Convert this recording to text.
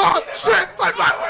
oh shit! My, my,